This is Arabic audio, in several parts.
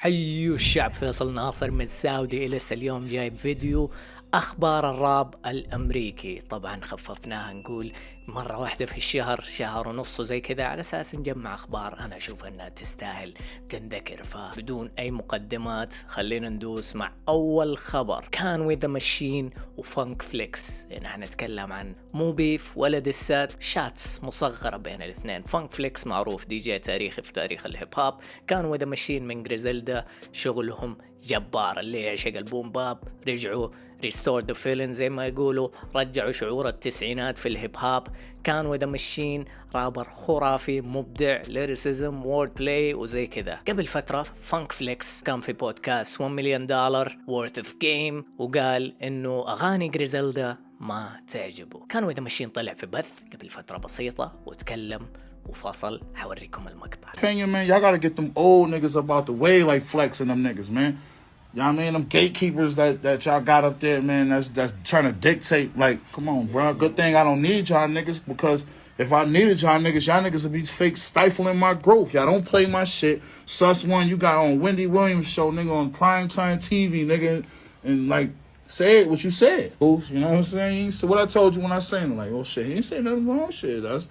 حيو الشعب فيصل ناصر من Saudi Illest اليوم جايب فيديو. أخبار الراب الأمريكي. طبعا خففناها نقول مرة واحدة في الشهر شهر ونص وزي كذا على أساس نجمع أخبار. أنا أشوف إنها تستاهل تنذكر فبدون أي مقدمات خلينا ندوس مع أول خبر. Conway the Machine و Funk Flex. يعني حنتكلم عن مو beef ولا دسات shots مصغرة بين الاثنين. Funk Flex معروف دي جي تاريخي في تاريخ ال hip hop Conway the Machine من Griselda شغلهم جبار. اللي يعشق ال boom bap رجعوا restore the feeling زي ما يقولوا. رجعوا شعور التسعينات في ال hip hop Conway the Machine rapper خرافي مبدع lyricism و wordplay وزي كذا. قبل فترة Funk Flex كان في بودكاست Million Dollaz Worth of Game وقال إنه أغاني Griselda ما تعجبه. Conway the Machine طلع في بث قبل فترة بسيطة وتكلم وفصل. حوريكم المقطع. Man, y'all gotta get them old niggas about the way like Flex and them niggas, man. Y'all mean them gatekeepers that, that y'all got up there, man, that's that's trying to dictate, like, come on, bro. Good thing I don't need y'all niggas because if I needed y'all niggas, y'all niggas would be fake stifling my growth. Y'all don't play my shit. Sus one you got on Wendy Williams show, nigga, on primetime TV, nigga, and like say what you said. Ooh, you know what I'm saying? So what I told you when I saying like, oh shit, he ain't saying nothing wrong shit. That's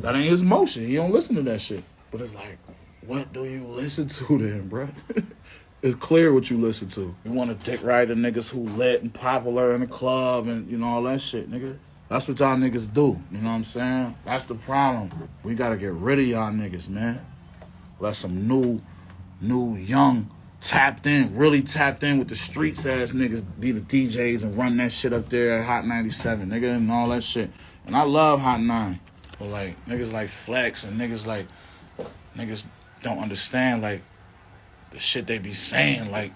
that ain't his motion. He don't listen to that shit. But it's like, what do you listen to then, bro? it's clear what you listen to. You want to dick ride the niggas who lit and popular in the club and you know all that shit, nigga. That's what y'all niggas do. You know what I'm saying? That's the problem. We gotta get rid of y'all niggas, man. Let some new, new, young, tapped in, really tapped in with the streets ass niggas be the DJs and run that shit up there at Hot 97, nigga, and all that shit. And I love Hot 9. But like niggas like Flex and niggas like niggas don't understand like the shit they be saying. Like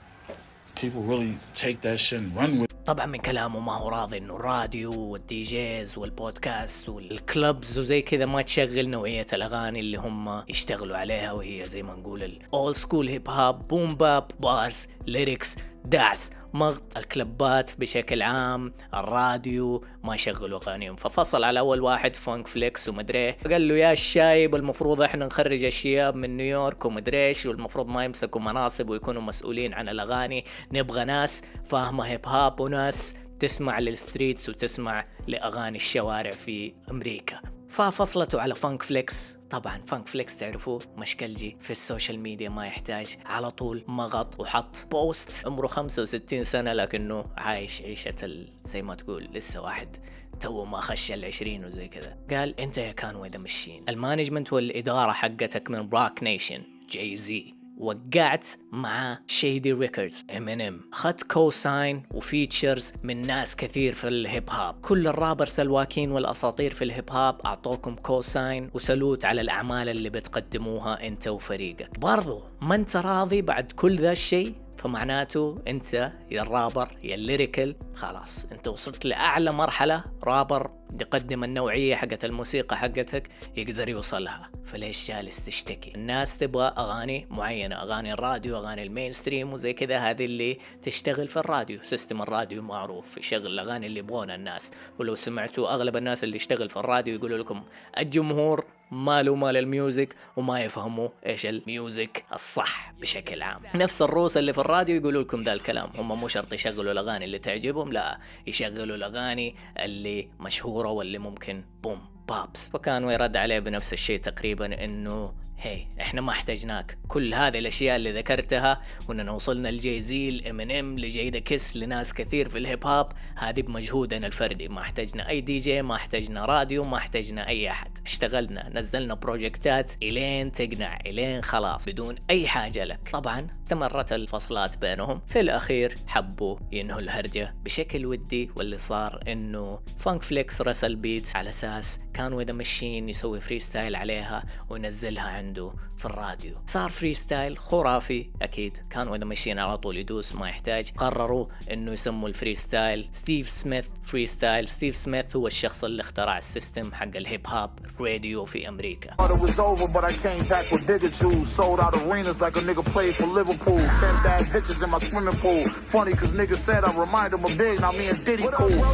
people really take that shit and run with. طبعا من كلامه ما هو راضي إنه الراديو وال DJs والبودكاست وال clubs وزي كذا ما تشغل نوعية الأغاني اللي هم يشتغلوا عليها وهي زي ما نقول ال old school hip hop boom bap bars lyrics دعس مقط الكلبات بشكل عام الراديو ما يشغلوا اغانيهم ففصل على أول واحد فونك فليكس ومدري قال له يا الشايب المفروض إحنا نخرج الشياب من نيويورك ومدري إيش والمفروض ما يمسكوا مناصب ويكونوا مسؤولين عن الأغاني. نبغى ناس فاهمة هيب هوب وناس تسمع لل streets وتسمع لأغاني الشوارع في أمريكا. ففصلته على فانك فليكس. طبعا فانك فليكس تعرفوه مشكلجي في ال social media ما يحتاج. على طول مقط وحط post. عمره 65 سنة لكنه عايش عيشة. زي ما تقول لسه واحد تو ما خش العشرين وزي كذا. قال أنت يا Conway the Machine ال management والإدارة حقتك من Roc Nation Jay-Z وقعت مع Shady Records Eminem اخذت co-sign و features من ناس كثير في الهيب هوب كل ال rappers الواكين والأساطير في الهيب هوب أعطوكم co-sign و salute على الأعمال اللي بتقدموها أنت وفريقك. برضو ما أنت راضي بعد كل ذا الشيء؟ فمعناته انت يا الرابر يا ال lyrical خلاص انت وصلت لأعلى مرحلة رابر يقدم النوعية حقت الموسيقى حقتك يقدر يوصلها. فليش جالس تشتكي؟ الناس تبغى أغاني معينة أغاني الراديو أغاني ال mainstream وزي كذا هذه اللي تشتغل في الراديو system الراديو معروف يشغل الاغاني اللي يبغونها الناس. ولو سمعتوا أغلب الناس اللي يشتغل في الراديو يقولوا لكم الجمهور ماله مال ال music وما يفهموا إيش ال music الصح بشكل عام. نفس الروس اللي في الراديو يقولوا لكم ذا الكلام. هم مو شرط يشغلوا الأغاني اللي تعجبهم لا يشغلوا الأغاني اللي مشهورة واللي ممكن بوم بابس. ف Conway يرد عليه بنفس الشيء تقريبا إنه هي إحنا ما احتاجناك كل هذه الأشياء اللي ذكرتها وإننا وصلنا ل Jay-Z ل Eminem ل Jadakiss لناس كثير في الهيب هوب هذه بمجهودنا الفردي. ما احتاجنا أي دي جي ما احتاجنا راديو ما احتاجنا أي أحد. اشتغلنا نزلنا بروجكتات إلين تقنع إلين خلاص بدون أي حاجة لك. طبعا استمرت الفصلات بينهم. في الأخير حبوا ينهوا الهرجة بشكل ودي واللي صار إنه فانك فليكس رسل beats على أساس Conway the Machine يسوي freestyle عليها وينزلها عنده في الراديو. صار freestyle خرافي. أكيد Conway the Machine على طول يدوس ما يحتاج. قرروا إنه يسموا ال freestyle ستيف سميث freestyle ستيف سميث هو الشخص اللي اخترع ال system حق الهيب هوب راديو في أمريكا.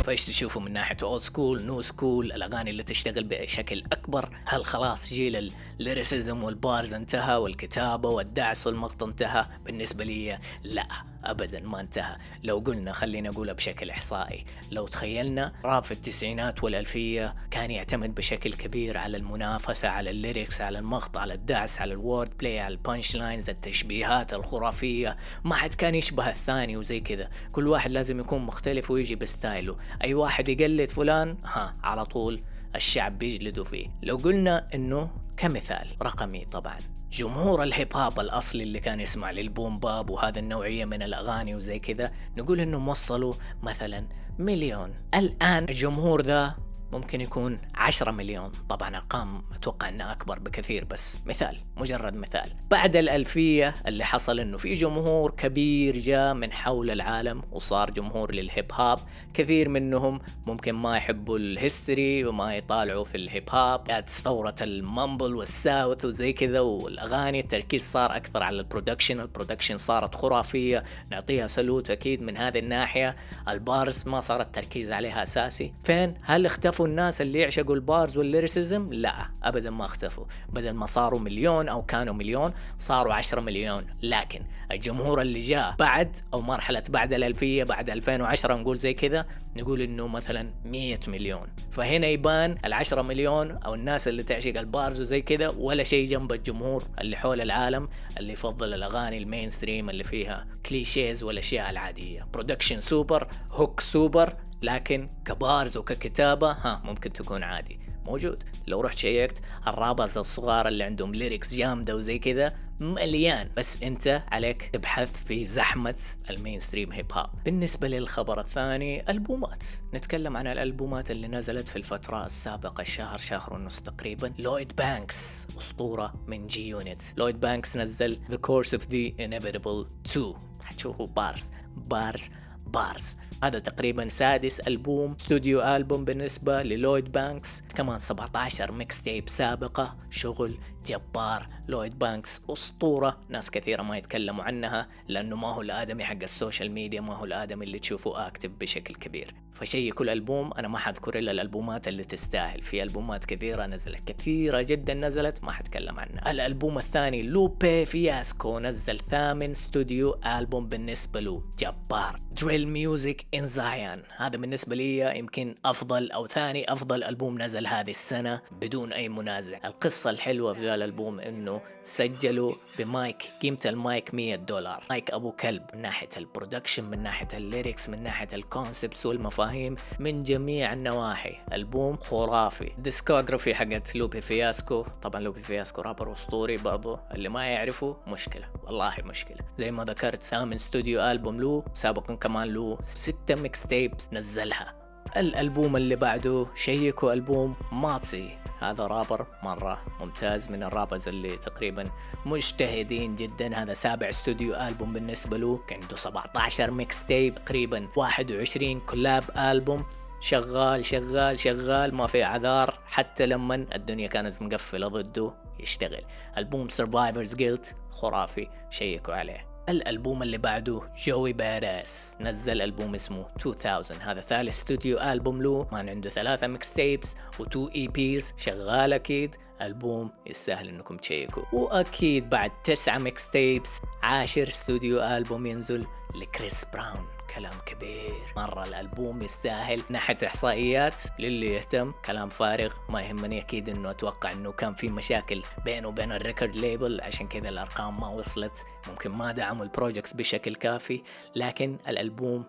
فايش تشوفوا من ناحية old school new school الأغاني اللي تشتغل بشكل أكبر؟ هل خلاص جيل ال lyricism وال bars انتهى والكتابة والدعس والمقط انتهى. بالنسبة لي لا ابدا ما انتهى. لو قلنا خلينا نقولها بشكل إحصائي لو تخيلنا راب في التسعينات والألفية كان يعتمد بشكل كبير على المنافسة على ال lyrics على المقط على الدعس على ال wordplay على ال punchlines التشبيهات الخرافية. ما حد كان يشبه الثاني وزي كذا. كل واحد لازم يكون مختلف ويجي بستايله. أي واحد يقلد فلان ها على طول. الشعب بيجلدوا فيه. لو قلنا إنه كمثال رقمي طبعا. جمهور الهيب هوب الأصلي اللي كان يسمع للبوم باب وهذا النوعية من الأغاني وزي كذا نقول انهم وصلوا مثلا مليون. الآن الجمهور ذا ممكن يكون 10 مليون. طبعا ارقام أتوقع إنها أكبر بكثير بس مثال مجرد مثال. بعد الألفية اللي حصل إنه في جمهور كبير جاء من حول العالم وصار جمهور للهيب هوب كثير منهم ممكن ما يحبوا ال history وما يطالعوا في الهيب هوب جات ثورة ال mumble وال south وزي كذا والأغاني التركيز صار أكثر على ال production. ال production صارت خرافية. نعطيها salute أكيد من هذه الناحية. ال bars ما صار التركيز عليها أساسي. فين؟ هل اختفوا اختفوا الناس اللي يعشقوا ال bars وال lyricism؟ لا ابدا ما اختفوا. بدل ما صاروا مليون أو كانوا مليون صاروا عشرة مليون. لكن الجمهور اللي جاء بعد أو مرحلة بعد الألفية بعد 2010 نقول زي كذا نقول إنه مثلا 100 مليون. فهنا يبان العشرة مليون أو الناس اللي تعشق ال bars وزي كذا ولا شيء جنب الجمهور اللي حول العالم اللي يفضل الأغاني ال mainstream اللي فيها clichés والأشياء العادية. production super hook super لكن ك bars وككتابة ها ممكن تكون عادي. موجود. لو رحت شيكت ال rappers الصغار اللي عندهم lyrics جامدة وزي كذا مليان. بس أنت عليك تبحث في زحمة ال mainstream hip hop بالنسبة للخبر الثاني ألبومات. نتكلم عن الألبومات اللي نزلت في الفترة السابقة الشهر شهر ونص تقريبا. لويد بانكس أسطورة من G-Unit لويد بانكس نزل The Course of the Inevitable 2 حتشوفوا bars. bars bars هذا تقريبا سادس ألبوم استوديو ألبوم بالنسبة للويد بانكس. كمان 17 mixtape سابقة شغل جبار. لويد بانكس أسطورة. ناس كثيرة ما يتكلموا عنها لأنه ما هو الآدمي حق ال social media ما هو الآدمي اللي تشوفه active بشكل كبير. فشي كل ألبوم أنا ما حذكر إلا الألبومات اللي تستاهل. في ألبومات كثيرة نزلت كثيرة جدا نزلت ما حتكلم عنها. الألبوم الثاني لوبي فياسكو نزل ثامن استوديو ألبوم بالنسبة له جبار. Drill Music in Zion هذا بالنسبة لي يمكن أفضل أو ثاني أفضل ألبوم نزل هذه السنة بدون أي منازع. القصة الحلوة في ذا الألبوم إنه سجلوا بمايك قيمة المايك 100 دولار. مايك أبو كلب من ناحية ال production من ناحية ال lyrics من ناحية ال concepts والمفاهيم من جميع النواحي. ألبوم خرافي. discography حقت لوبي فياسكو. طبعا لوبي فياسكو رابر أسطوري برضو. اللي ما يعرفه مشكلة. والله مشكلة. زي ما ذكرت ثامن studio album له سابقا كمان له ستة mixtapes نزلها. الألبوم اللي بعده شيكوا ألبوم ماتسي. هذا رابر مرة ممتاز من ال rappers اللي تقريبا مجتهدين جدا. هذا سابع studio album بالنسبة له. عنده 17 mixtape تقريبا 21 collab album. شغال شغال شغال ما في اعذار حتى لما الدنيا كانت مقفلة ضده يشتغل. ألبوم Survivor's Guilt خرافي شيكوا عليه. الألبوم اللي بعده جوي باداس نزل ألبوم اسمه 2000 هذا ثالث studio album له. ما عنده ثلاثة mixtapes و2 EPs شغال أكيد. ألبوم يستاهل إنكم تشيكوا. وأكيد بعد تسعة mixtapes عاشر studio album ينزل لكريس براون. كلام كبير. مرة الألبوم يستاهل ناحية إحصائيات. للي يهتم كلام فارغ ما يهمني. أكيد إنه أتوقع إنه كان في مشاكل بينه وبين ال record label. عشان كذا الأرقام ما وصلت. ممكن ما دعموا ال project بشكل كافي. لكن الألبوم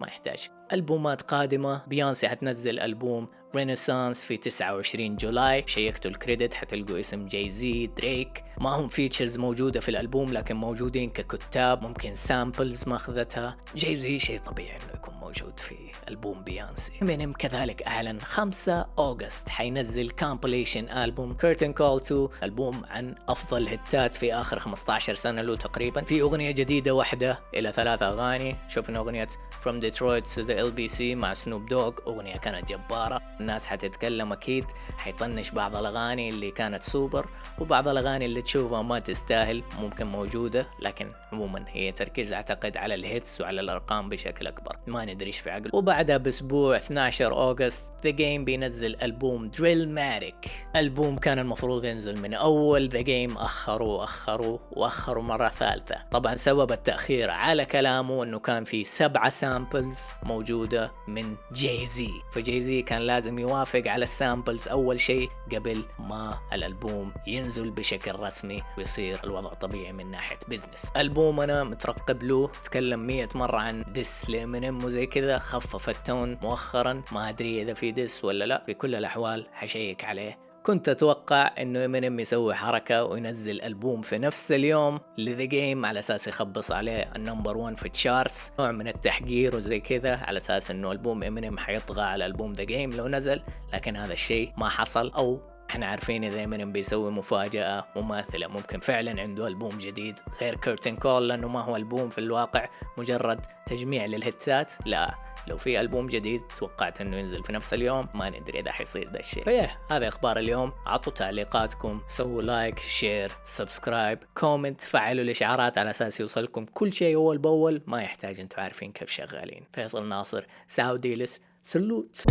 ما يحتاج. ألبومات قادمة. بيونسي حتنزل ألبوم Renaissance في 29 July. شيكتوا ال credit حتلقوا اسم جاي زي دريك ما هم features موجودة في الألبوم لكن موجودين ككتاب ممكن samples ماخذتها جاي زي شيء طبيعي إنه يكون موجود في ألبوم بيانسي امينيم كذلك أعلن 5 August. حينزل compilation album Curtain Call 2 ألبوم عن أفضل هتات في آخر 15 سنة له تقريبا. في أغنية جديدة واحدة إلى ثلاث أغاني. شوفنا أغنية From Detroit to the LBC مع سنوب دوغ أغنية كانت جبارة. الناس حتتكلم أكيد. حيطنش بعض الأغاني اللي كانت سوبر وبعض الأغاني اللي تشوفها ما تستاهل. ممكن موجودة لكن عموما هي تركيز أعتقد على ال hits وعلى الأرقام بشكل أكبر. ما ندري إيش في عقله وبعدها بأسبوع 12 August ذا جيم بينزل ألبوم Drillmatic ألبوم كان المفروض ينزل من أول ذا جيم اخروا اخروا واخروا مرة ثالثة. طبعا سبب التأخير على كلامه إنه كان في سبعة samples موجودة من جاي زي فجاي زي كان لازم يوافق على ال samples أول شيء قبل ما الألبوم ينزل بشكل رسمي ويصير الوضع طبيعي من ناحية business ألبوم أنا مترقب له تكلم مية مرة عن diss لامينيم كذا خفف ال tone مؤخرا. ما أدري إذا في diss ولا لا. في كل الأحوال حشيك عليه. كنت أتوقع إنه امينيم يسوي حركة وينزل ألبوم في نفس اليوم لذا جيم على أساس يخبص عليه ال number 1 في ال charts نوع من التحقير وزي كذا على أساس إنه ألبوم امينيم حيطغى على ألبوم ذا جيم لو نزل. لكن هذا الشيء ما حصل. أو إحنا عارفين امينيم بيسوي مفاجأة مماثلة ممكن فعلا عنده ألبوم جديد. غير Curtain Call لأنه ما هو ألبوم في الواقع مجرد تجميع للهيتات لا لو في ألبوم جديد توقعت إنه ينزل في نفس اليوم ما ندري إذا حيصير ذا الشيء. فيه هذا إخبار اليوم. اعطوا تعليقاتكم سووا like share subscribe comment فعلوا الإشعارات على أساس يوصلكم كل شيء أول بأول. ما يحتاج أنتم عارفين كيف شغالين. فيصل ناصر ساوديلس salute